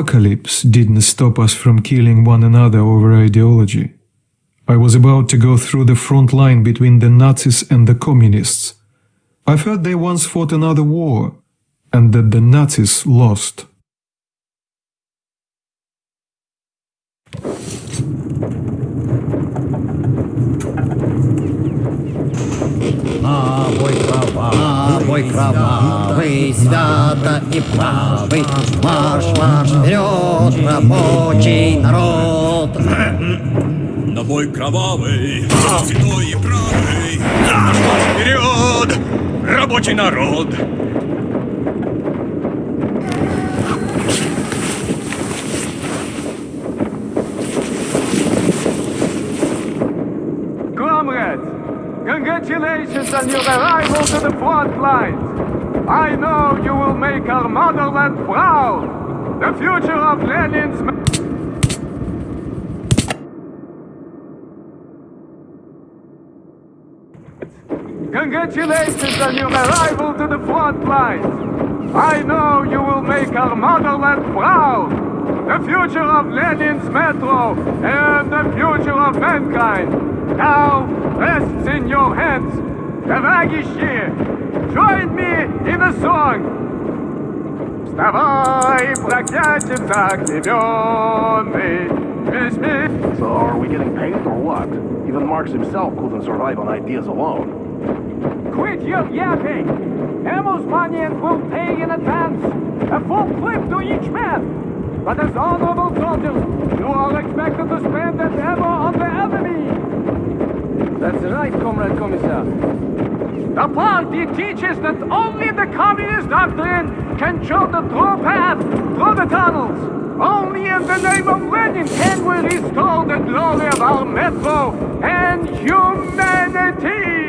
Apocalypse didn't stop us from killing one another over ideology. I was about to go through the front line between the Nazis and the communists. I've heard they once fought another war, and that the Nazis lost. Бой кровавый, свято и правый, марш, марш вперед, рабочий народ. На бой кровавый, святой и правый, наш марш вперед, рабочий народ. Comrades, congratulations on your arrival to the front lines. I know you will make our motherland proud. The future of Lenin's... Congratulations on your arrival to the front lines. I know you will make our motherland proud. The future of Lenin's metro and the future of mankind now rests in your hands. Товарищи, join me in a song. Вставай, проклятица огневенный, весь мир So are we getting paid or what? Even Marx himself couldn't survive on ideas alone. Quit your yapping! Ammo's money will pay in advance. A full clip to each man. But as honorable soldiers, you are expected to spend that ammo on the enemy. That's right, Comrade Commissar. The party teaches that only the communist doctrine can show the true path through the tunnels. Only in the name of Lenin can we restore the glory of our metro and humanity.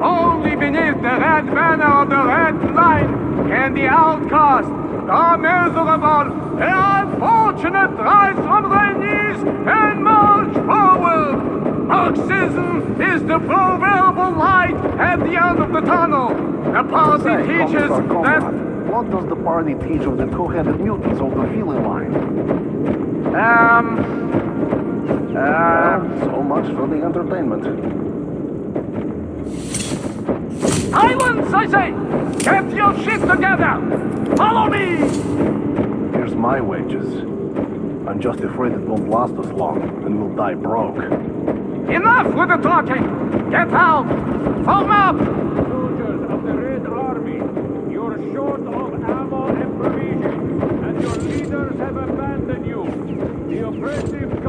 Only beneath the red banner of the red line can the outcast, the miserable, the unfortunate rise from their knees and march forward. Marxism is the proverbial light at the end of the tunnel. The party Say, teaches Commissar that... Comrade, what does the party teach of the two-headed mutants of the feeling line? Um... Uh... Well, so much for the entertainment. Silence, I say! Get your shit together! Follow me! Here's my wages. I'm just afraid it won't last us long, and we'll die broke. Enough with the talking! Get out! Form up! Soldiers of the Red Army, you're short of ammo and provisions, and your leaders have abandoned you. The oppressive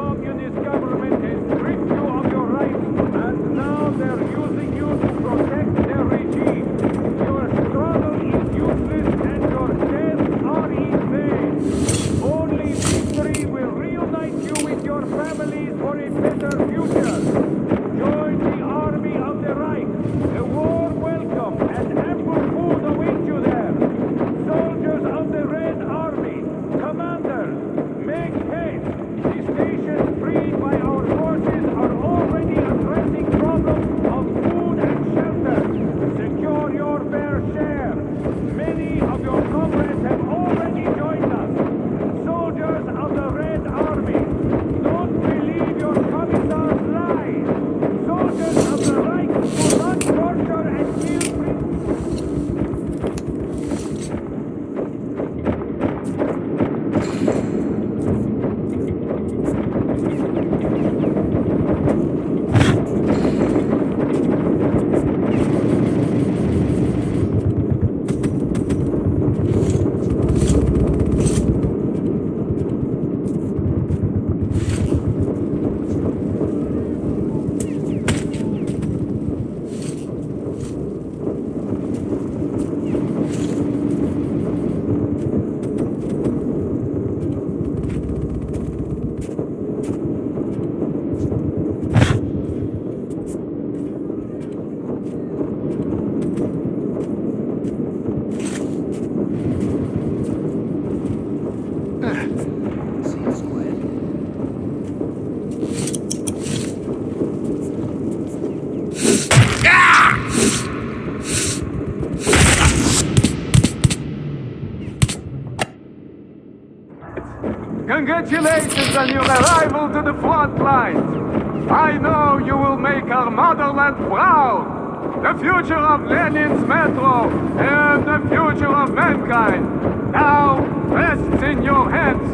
arrival to the front lines. I know you will make our motherland proud. The future of Lenin's metro and the future of mankind now rests in your hands.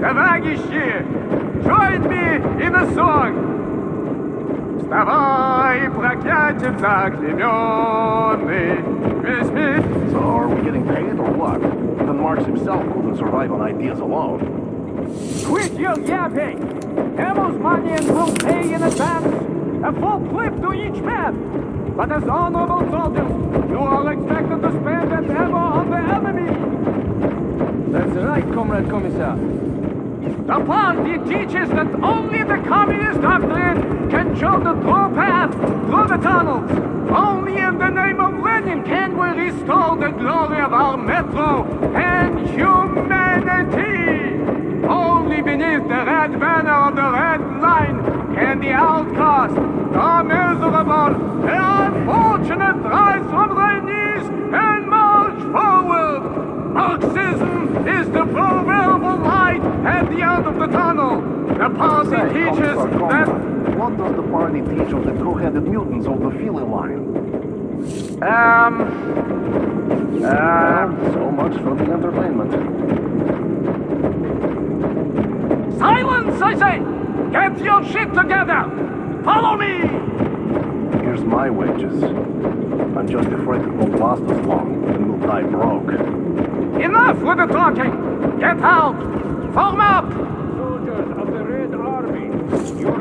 Товарищи, join me in a song. Вставай, проклятием заклеменный, весь мир So are we getting paid or what? Even Marx himself couldn't survive on ideas alone. Quit your yapping! Amos Manian will pay in advance a full clip to each man. But as honorable soldiers, you are expected to spend that ammo on the enemy. That's right, Comrade Commissar. The party teaches that only the communist doctrine can show the true path through the tunnels. Only in the name of Lenin can we restore the glory of our metro and humanity. Only beneath the red banner of the red line can the outcast, the miserable, the unfortunate rise from their knees and march forward. Marxism is the proverbial light at the end of the tunnel. The party Say, teaches that... What does the party teach of the two-headed mutants of the Philly line? Um... Well, so much for the entertainment. Silence, I say! Get your shit together! Follow me! Here's my wages. I'm just afraid it won't last as long, and we'll die broke. Enough with the talking! Get out! Form up! Soldiers of the Red Army,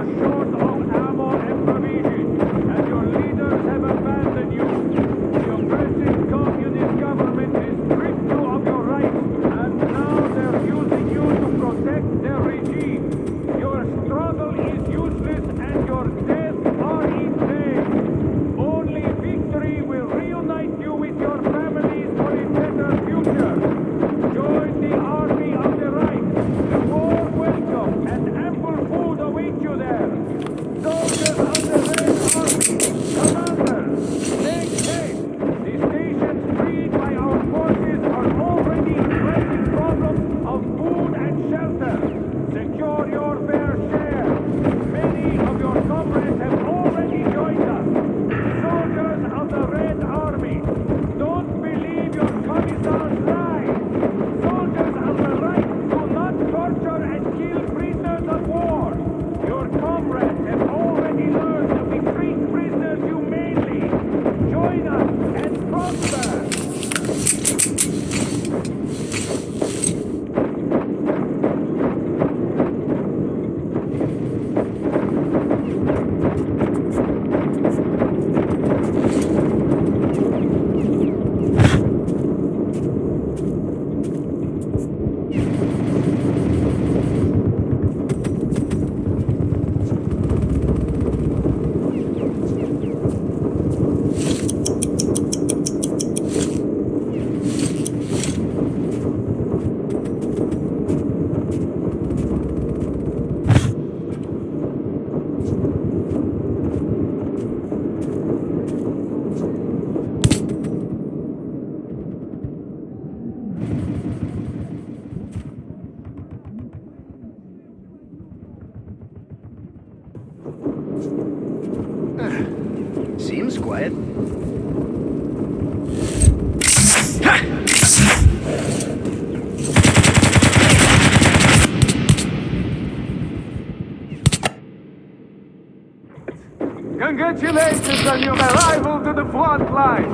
on your arrival to the front lines.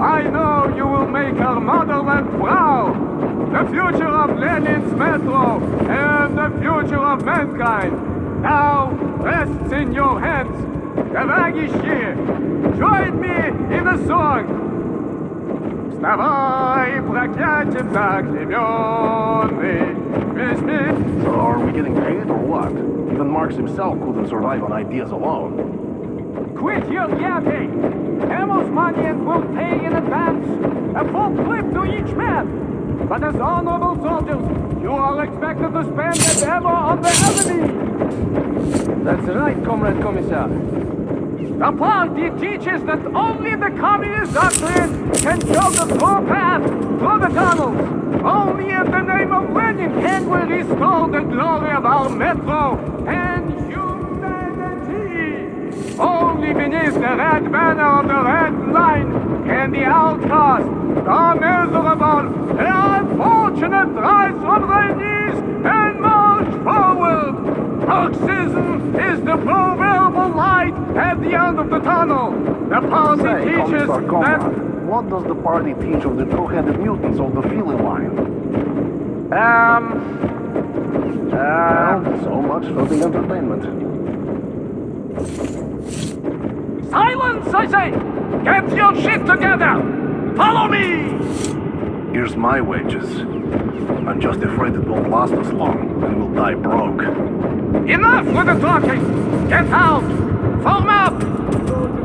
I know you will make our motherland proud. The future of Lenin's metro and the future of mankind now rests in your hands. Товарищи, join me in a song. Вставай, проклятием заклеменный, весь мир So are we getting paid or what? Even Marx himself couldn't survive on ideas alone. Quit your yapping! Amos Manian will pay in advance a full clip to each man. But as honorable soldiers, you are expected to spend that ammo on the enemy. That's right, Comrade Commissar. The party teaches that only the communist doctrine can show the true path through the tunnels. Only in the name of Lenin in can we restore the glory of our metro and. Only beneath the red banner of the red line can the outcast, the miserable, the unfortunate rise from their knees and march forward. Marxism is the proverbial light at the end of the tunnel. The party Say, teaches that what does the party teach of the two-headed mutants of the feeling line? Um. Uh, Well, so much for the entertainment. Silence, I say! Get your shit together! Follow me! Here's my wages. I'm just afraid it won't last us long, and we'll die broke. Enough with the talking! Get out! Form up!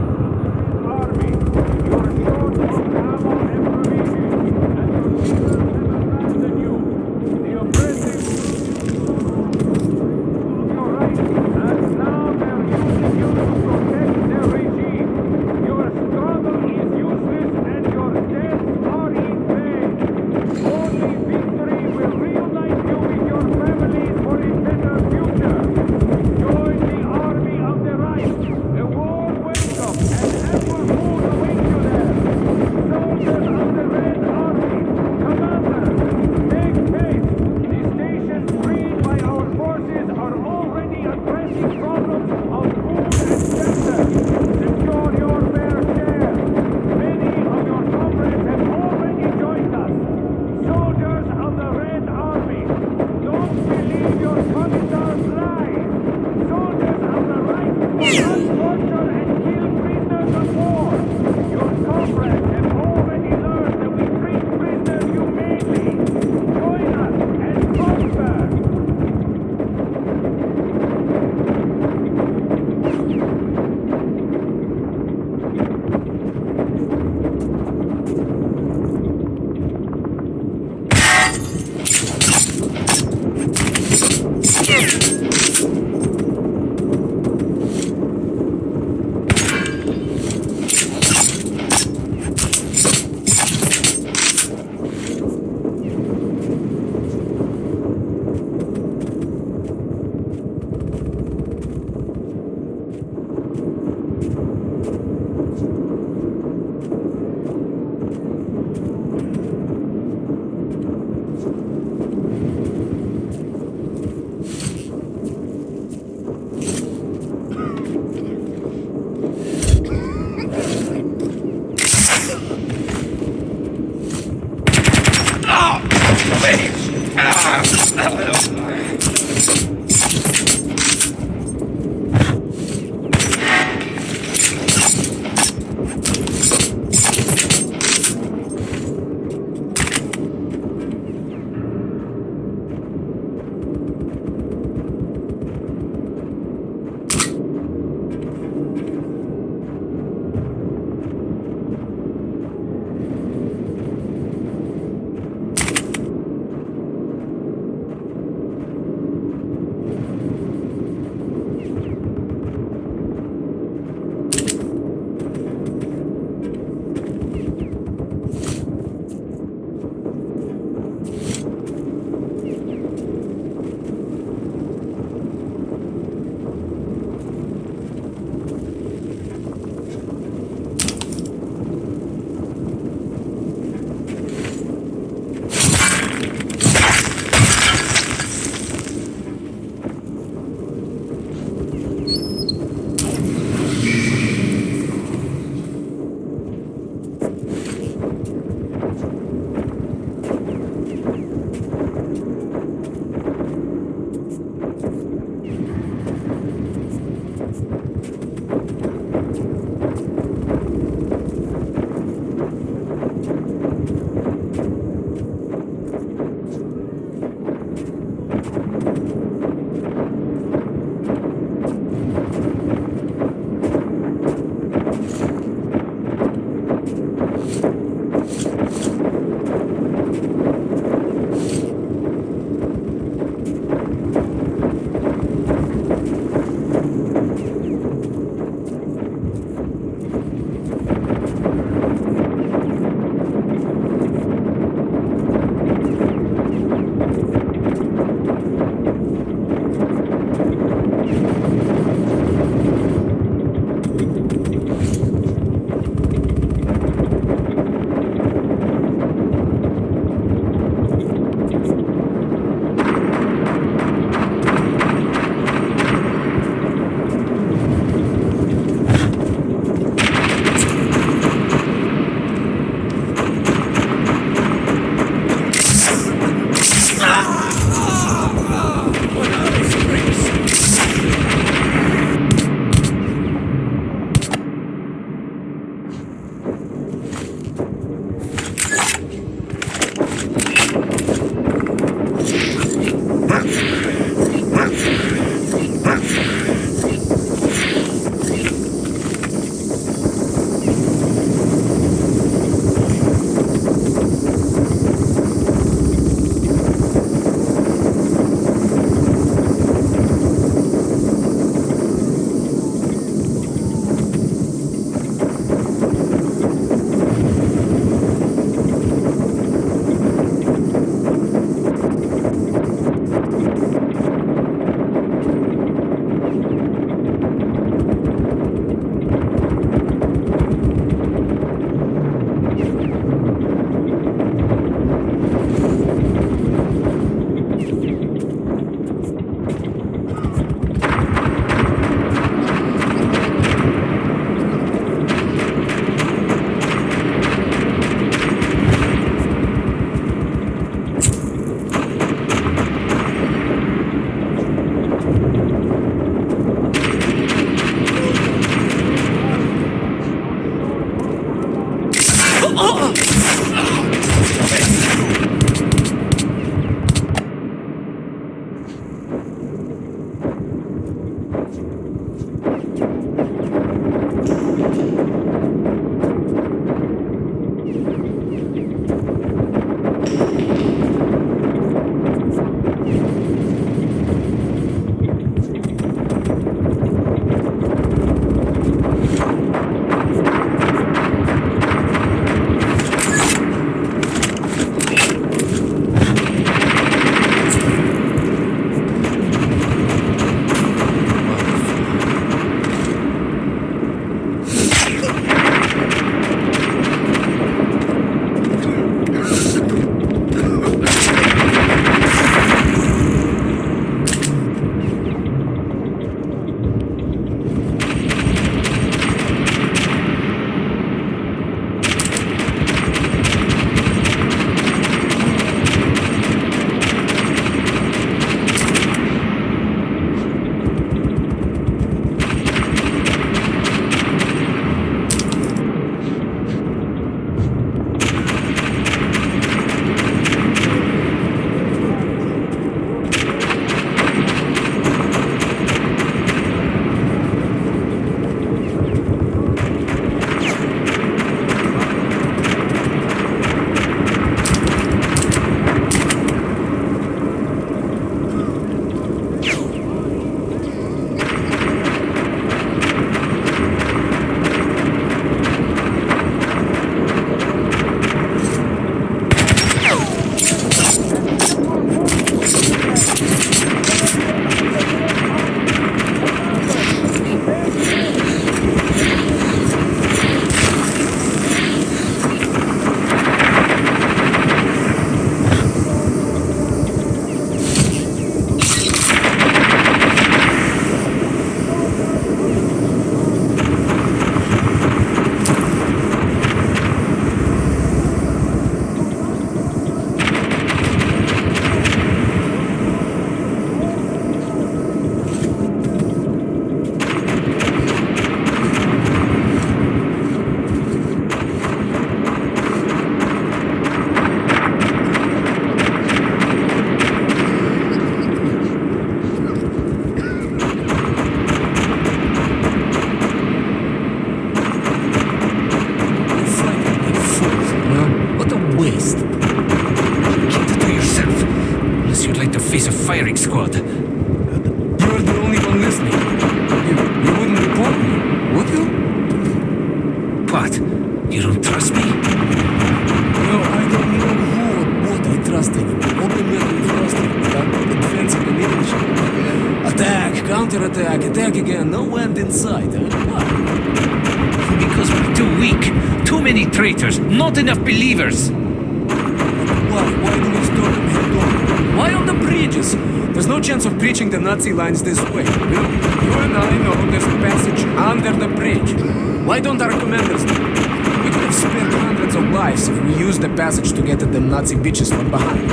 Not enough believers. Why? Why do we on? Why on the bridges? There's no chance of breaching the Nazi lines this way. You, and I know there's a passage under the bridge. Why don't our commanders know? We could have spared hundreds of lives if we used the passage to get at the Nazi bitches from behind.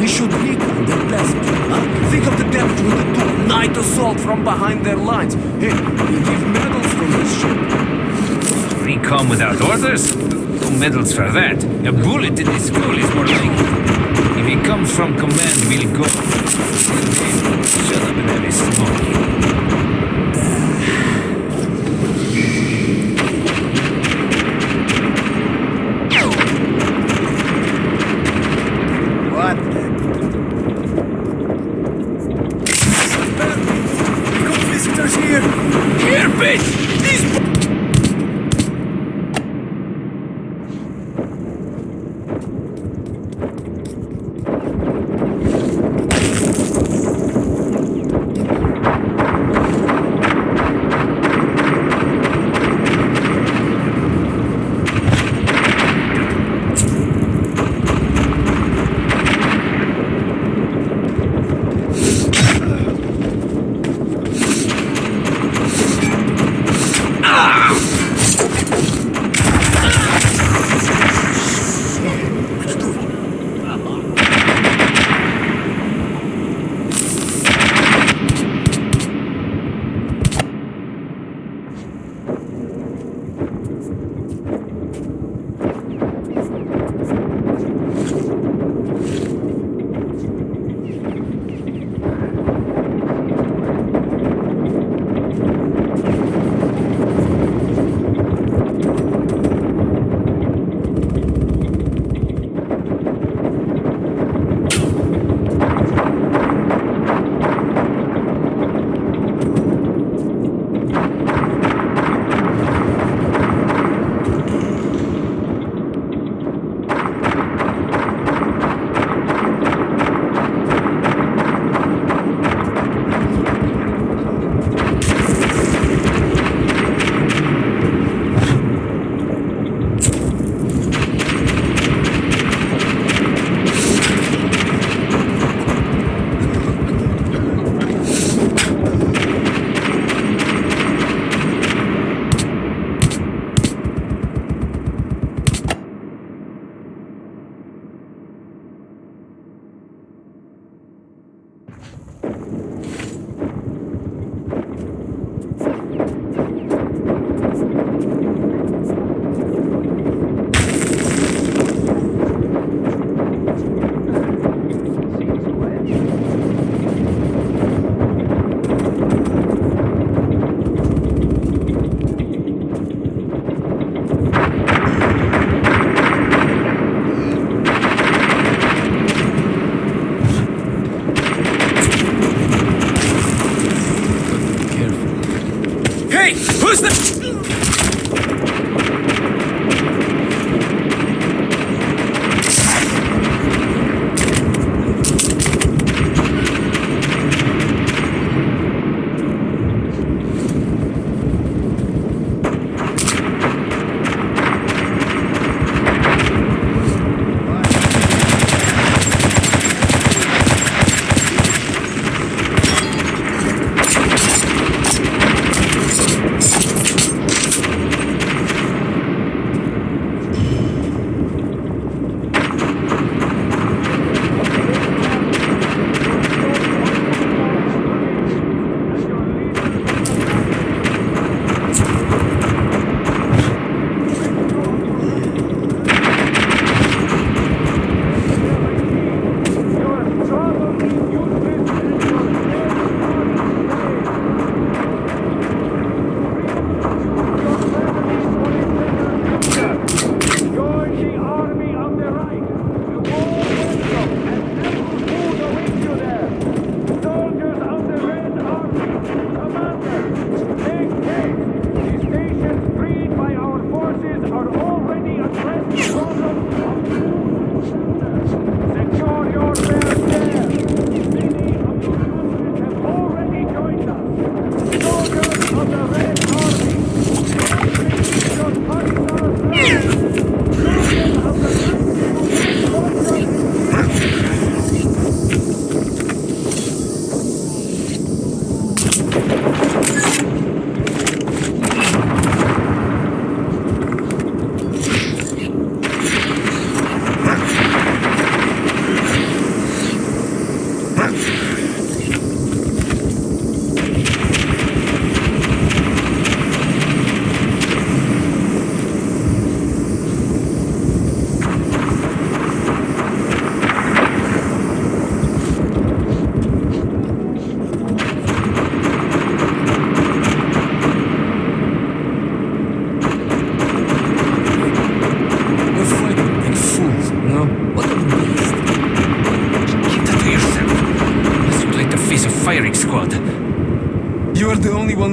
We should recon their passage. Huh? Think of the damage we could do. Night assault from behind their lines. Hey, we give medals from this ship. Recon without orders? No medals for that. A bullet in his skull is more likely. If he comes from command, we'll go. Shut up and have a smoke.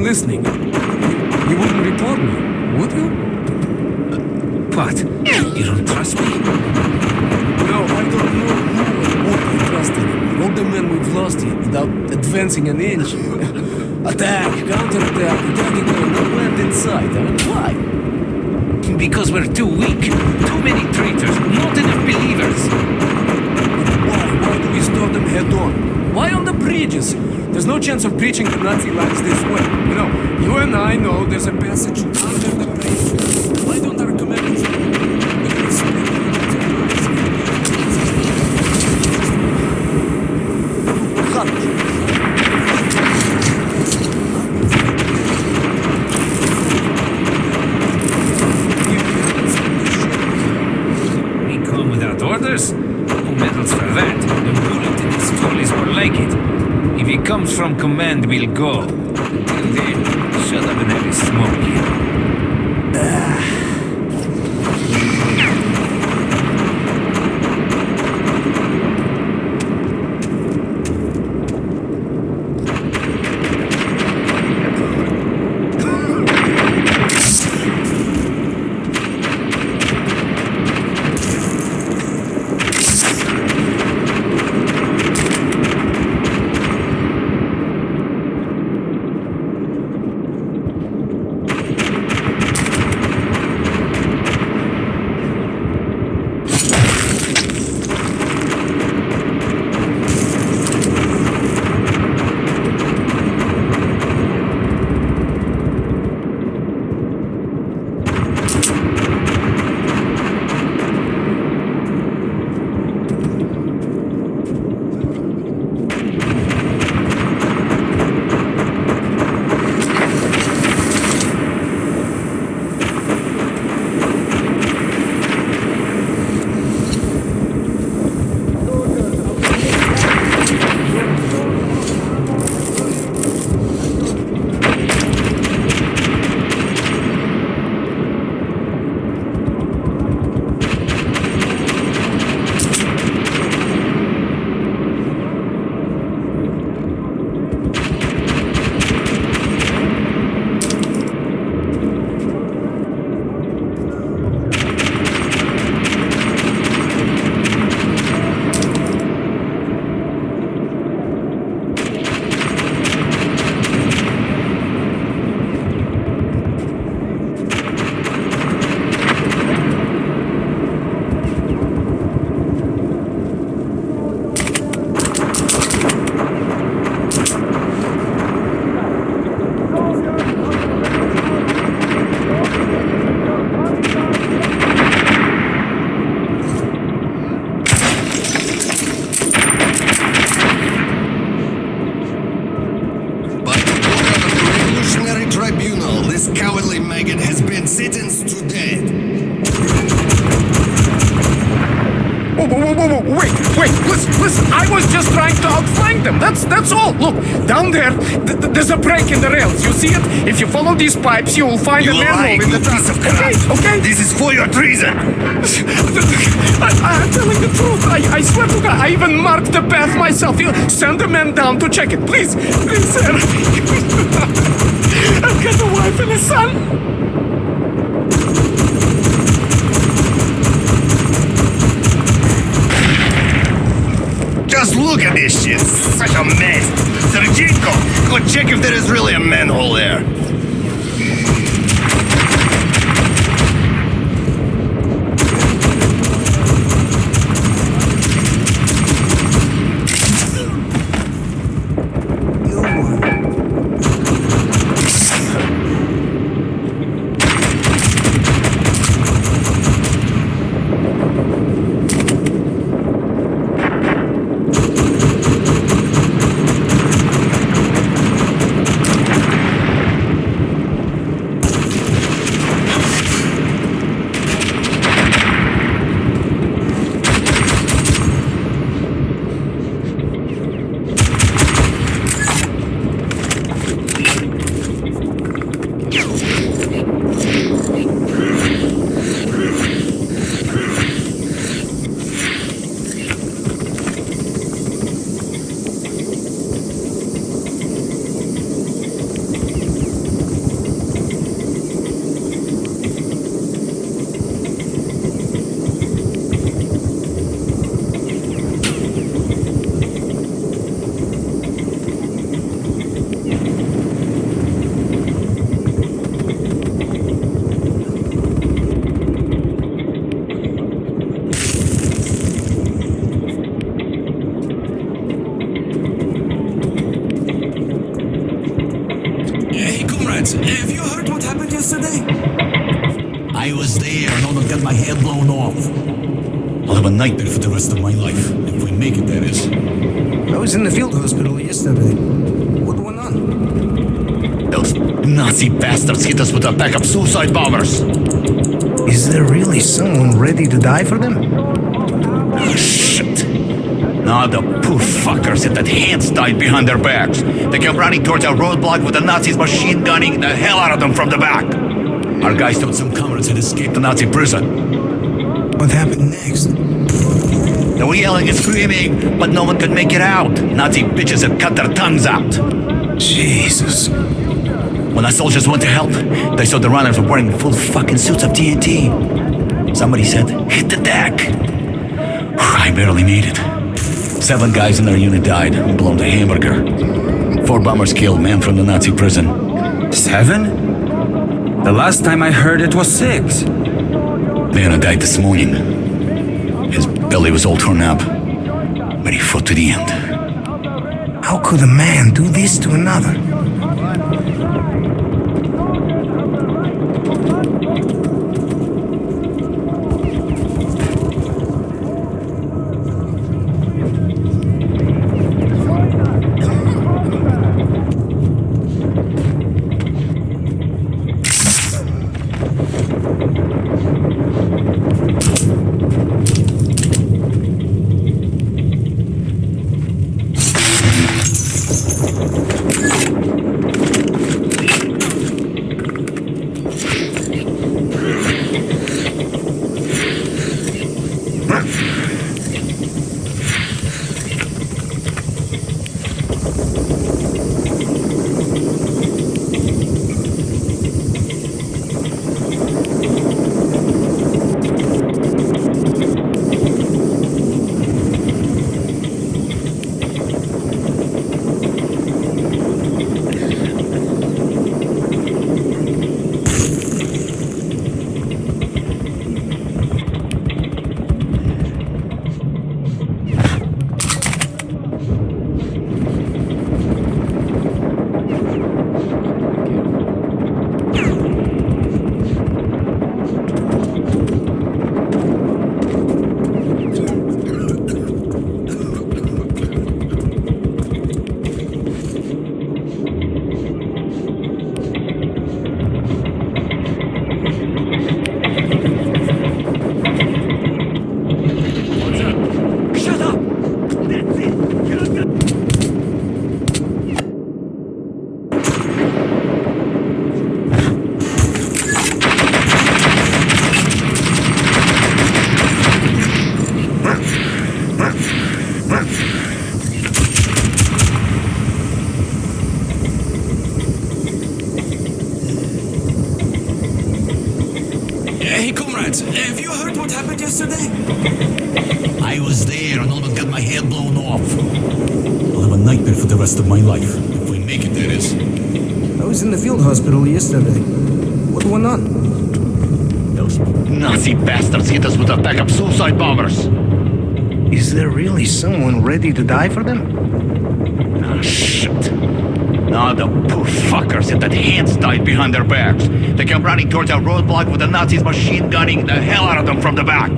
Are the only one listening. You wouldn't report me, would you? What? You don't trust me? No, I don't know who and what I trust anymore. All the men we've lost here without advancing an inch. Attack, counterattack, attack again, no land in sight. I mean, why? Because we're too weak. Too many traitors. Not enough believers. Why? Why do we start them head on? Why on the bridges? There's no chance of breaching the Nazi lines this way. You know, you and I know there's a passage the bridge. Why don't our commanders... Recon without orders? Who medals for that? A bullet in his skull is more like it. If he comes from we'll go. Them, that's, that's all. Look, down there, th- th- there's a break in the rails, you see it? If you follow these pipes, you will find You a manhole lying, in the piece of Okay, crap. okay? This is for your treason. I, I'm telling the truth, I, I swear to God, I even marked the path myself. You send the man down to check it, please, please, sir. I've got a wife and a son. Look at this shit. Such a mess. Sergeyko, go check if there is really a manhole there. Rest of my life. If we make it, that is. I was in the field hospital yesterday. What went on? Those Nazi bastards hit us with a pack of suicide bombers. Is there really someone ready to die for them? Oh, shit. Now the poor fuckers at that hands died behind their backs. They came running towards our roadblock with the Nazis machine gunning the hell out of them from the back. Our guys thought some comrades had escaped the Nazi prison. What happened next? They were yelling and screaming, but no one could make it out. Nazi bitches had cut their tongues out. Jesus. When the soldiers went to help, they saw the runners were wearing full fucking suits of TNT. Somebody said, hit the deck. I barely made it. Seven guys in our unit died, blown to hamburger. Four bombers killed, man from the Nazi prison. Seven? The last time I heard it was six. Vanna died this morning. Belly was all torn up, but he fought to the end. How could a man do this to another? Yesterday? I was there and almost got my head blown off. I'll have a nightmare for the rest of my life. If we make it, that is. I was in the field hospital yesterday. What went on? Those Nazi bastards hit us with a pack of suicide bombers. Is there really someone ready to die for them? Ah, shit. Now the poor fuckers had that hands tied behind their backs. They came running towards our roadblock with the Nazis machine gunning the hell out of them from the back.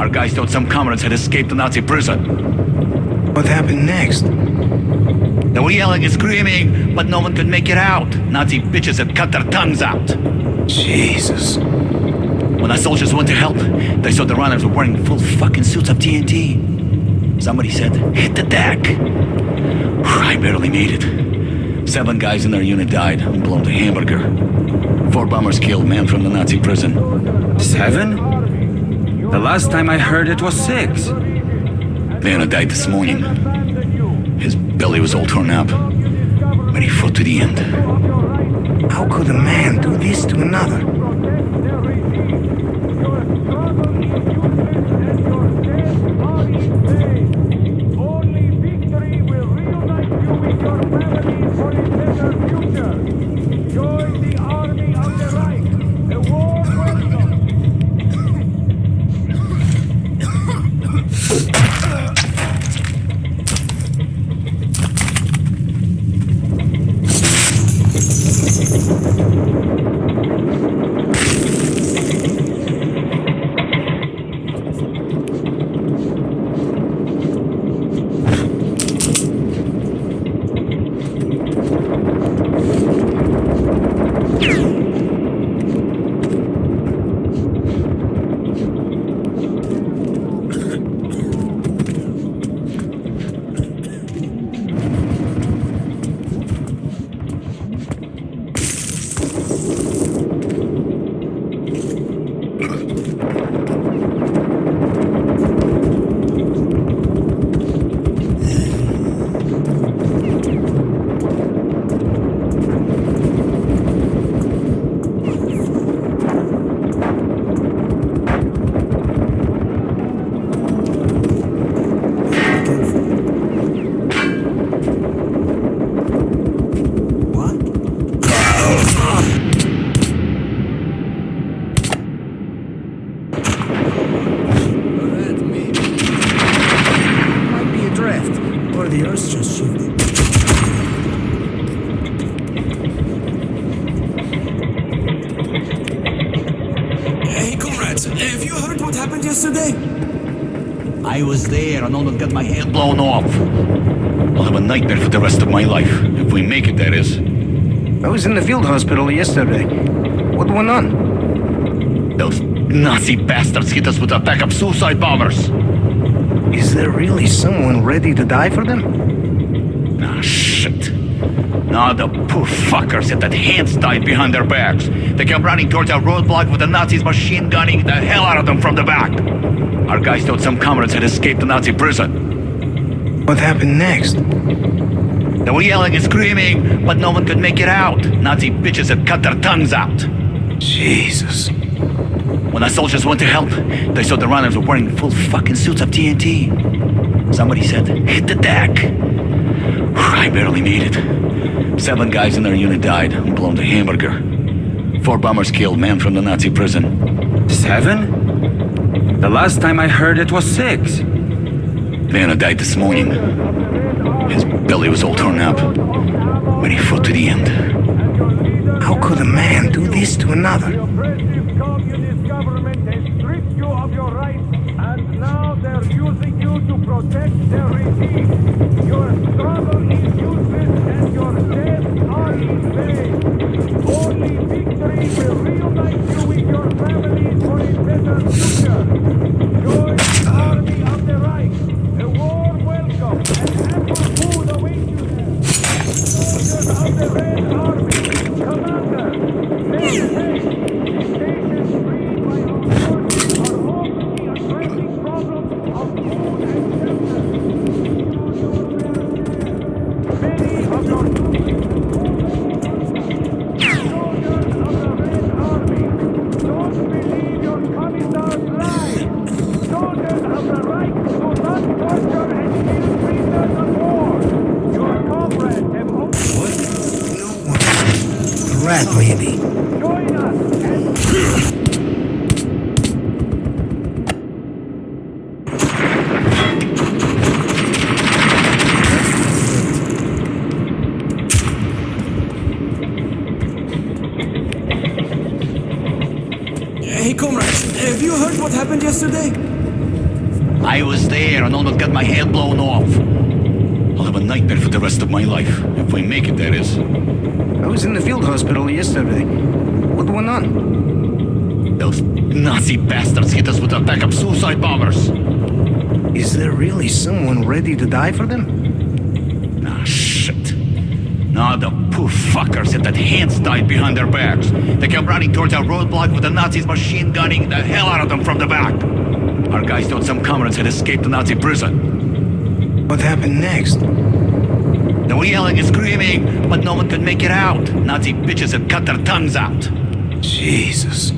Our guys thought some comrades had escaped the Nazi prison. What happened next? They were yelling and screaming, but no one could make it out. Nazi bitches had cut their tongues out. Jesus. When our soldiers went to help, they saw the runners were wearing full fucking suits of TNT. Somebody said, hit the deck. I barely made it. Seven guys in our unit died, blown to hamburger. Four bombers killed, man from the Nazi prison. Seven? The last time I heard it was six. Vanna died this morning. His belly was all torn up, but he fought to the end. How could a man do this to another? There and almost got my head blown off. I'll have a nightmare for the rest of my life. If we make it, that is. I was in the field hospital yesterday. What went on? Those Nazi bastards hit us with a pack of suicide bombers. Is there really someone ready to die for them? Ah, shit. Now the poor fuckers at that hands tied behind their backs. They came running towards our roadblock with the Nazis machine gunning the hell out of them from the back. Our guys thought some comrades had escaped the Nazi prison. What happened next? They were yelling and screaming, but no one could make it out. Nazi bitches had cut their tongues out. Jesus. When our soldiers went to help, they saw the runners were wearing full fucking suits of TNT. Somebody said, hit the deck. I barely made it. Seven guys in their unit died, blown to hamburger. Four bombers killed, men from the Nazi prison. Seven? The last time I heard it was six. Vanna died this morning. His belly was all torn up, but he fought to the end. How could a man do this to another? The oppressive communist government has stripped you of your rights, and now they're using you to protect their regime. Your struggle is useless, and your deaths are in vain. Only victory will reunite you with your families for a better future. Join the army of the Reich. A warm welcome and ample food awaits you there. Soldiers of the Red Army, Commander, make haste. The stations freed by our forces are openly addressing problems of food and shelter. Many of your troops Soldiers of the Red Army, don't believe your commissar's lies. Soldiers of the Reich do not torture and kill prisoners of war. Your comrades have only Rat maybe. join us and Hey, comrades, have you heard what happened yesterday? I was there and almost got my head blown off. I'll have a nightmare for the rest of my life. If we make it, that is. I was in the field hospital yesterday. What went on? Those Nazi bastards hit us with a pack of suicide bombers. Is there really someone ready to die for them? Ah, shit. Now the poor fuckers at that hands tied behind their backs. They came running towards our roadblock with the Nazis machine gunning the hell out of them from the back. Our guys thought some comrades had escaped the Nazi prison. What happened next? Were yelling and screaming, but no one could make it out. Nazi bitches had cut their tongues out. Jesus.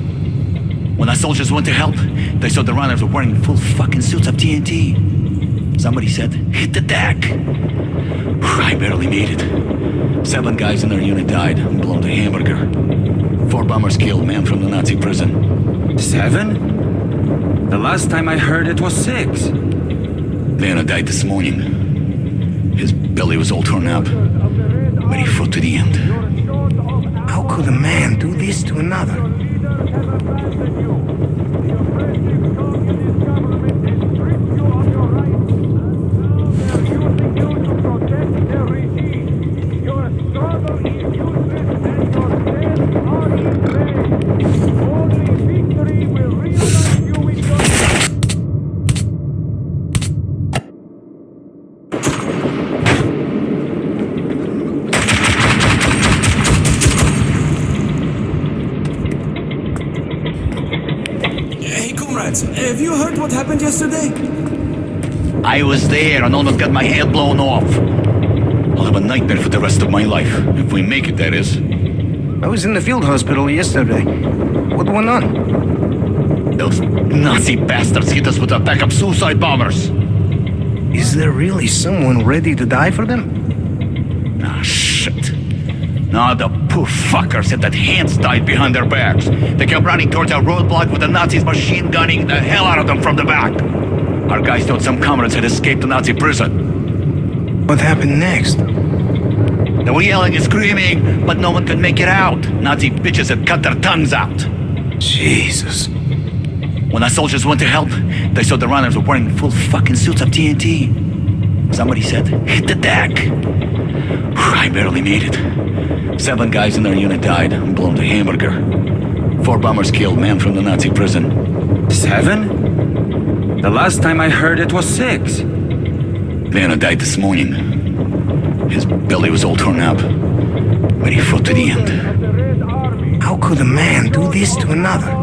When our soldiers went to help, they saw the runners were wearing full fucking suits of TNT. Somebody said, hit the deck. I barely made it. Seven guys in their unit died, blown to hamburger. Four bombers killed, man from the Nazi prison. Seven? The last time I heard it was six. Vanna died this morning. His belly was all torn up, but he fought to the end. How could a man do this to another? leaders have abandoned you. The oppressive communist government has stripped you of your rights, and now they're using you to protect their regime. Your struggle is useless, and your deaths are in vain. Only victory will reunite you with your Hey, comrades, have you heard what happened yesterday? I was there and almost got my head blown off. I'll have a nightmare for the rest of my life. If we make it, that is. I was in the field hospital yesterday. What went on? Those Nazi bastards hit us with a pack of suicide bombers. Is there really someone ready to die for them? Ah, shit. Now the poor fuckers at that hands tied behind their backs. They kept running towards our roadblock with the Nazis machine gunning the hell out of them from the back. Our guys thought some comrades had escaped the Nazi prison. What happened next? They were yelling and screaming, but no one could make it out. Nazi bitches had cut their tongues out. Jesus. When our soldiers went to help, they saw the runners were wearing full fucking suits of TNT. Somebody said, hit the deck. I barely made it. Seven guys in our unit died, blown to hamburger. Four bombers killed, man from the Nazi prison. Seven? The last time I heard it was six. Vanna died this morning. His belly was all torn up, but he fought to the end. The Red Army, How could a man do this to another?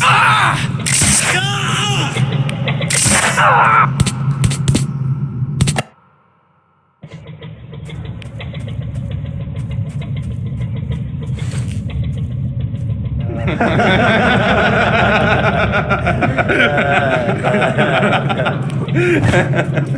ah! Ah! Ah! ハハハハ!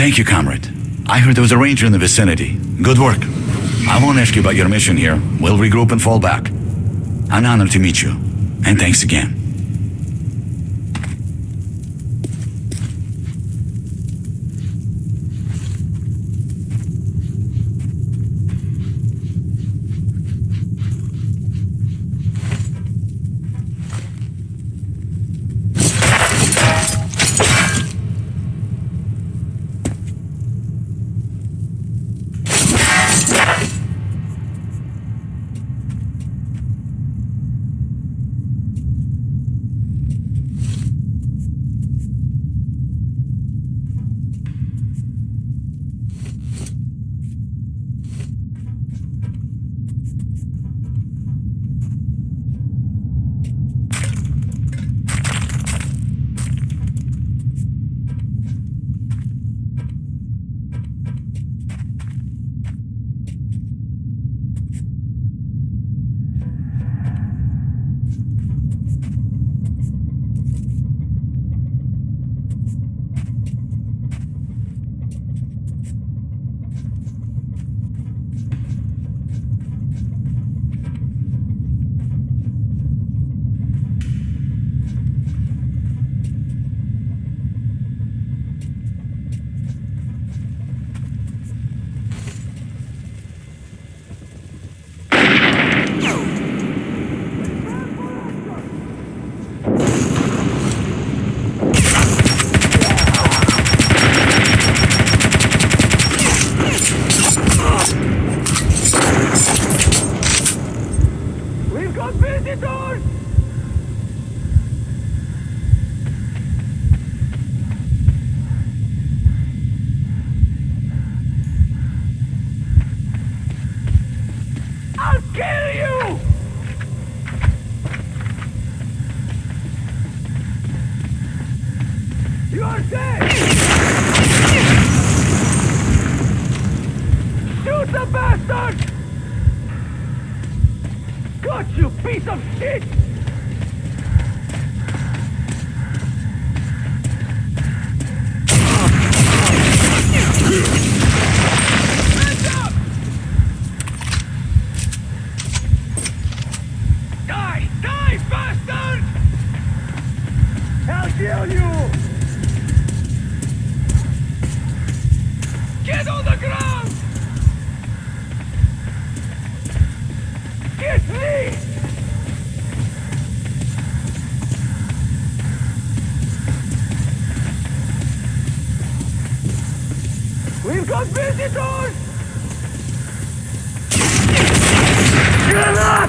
Thank you, comrade. I heard there was a ranger in the vicinity. Good work. I won't ask you about your mission here. We'll regroup and fall back. An honor to meet you. And thanks again.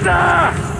감 사.